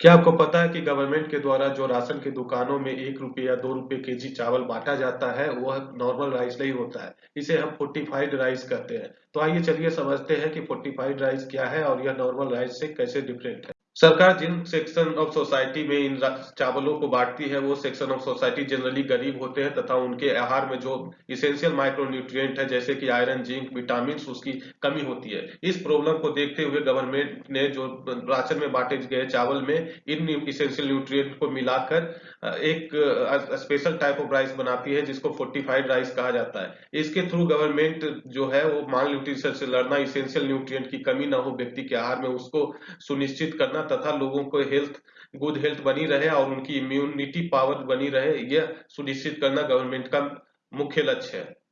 क्या आपको पता है कि गवर्नमेंट के द्वारा जो राशन की दुकानों में एक रुपये या दो रुपये के जी चावल बांटा जाता है, वह नॉर्मल राइस नहीं होता है। इसे हम फोर्टिफाइड राइस कहते हैं। तो आइए चलिए समझते हैं कि फोर्टिफाइड राइस क्या है और यह नॉर्मल राइस से कैसे डिफरेंट है। सरकार जिन सेक्शन ऑफ़ सोसाइटी में इन चावलों को बांटती है, वो सेक्शन ऑफ़ सोसाइटी जनरली गरीब होते हैं तथा उनके आहार में जो इसेंशियल माइक्रोन्यूट्रिएंट है, जैसे कि आयरन जिंक विटामिन उसकी कमी होती है। इस प्रॉब्लम को देखते हुए गवर्नमेंट ने जो राशन में बांटे गए चावल में इन इसेंशियल न्यूट्रिएंट को मिलाकर एक स्पेशल टाइप ऑफ़ राइस बनाती है, जिसको फोर्टिफाइड राइस कहा जाता है। इसके थ्रू गवर्नमेंट जो है, वो माल न्यूट्रिशन से लड़ना इसेंशियल न्यूट्रिएंट की कमी ना हो, व्यक्ति के आहार में उसको सुनिश्चित करना तथा लोगों को हेल्थ गुड हेल्थ बनी रहे और उनकी इम्यूनिटी पावर बनी रहे, यह सुनिश्चित करना गवर्नमेंट का मुख्य लक्ष्य है।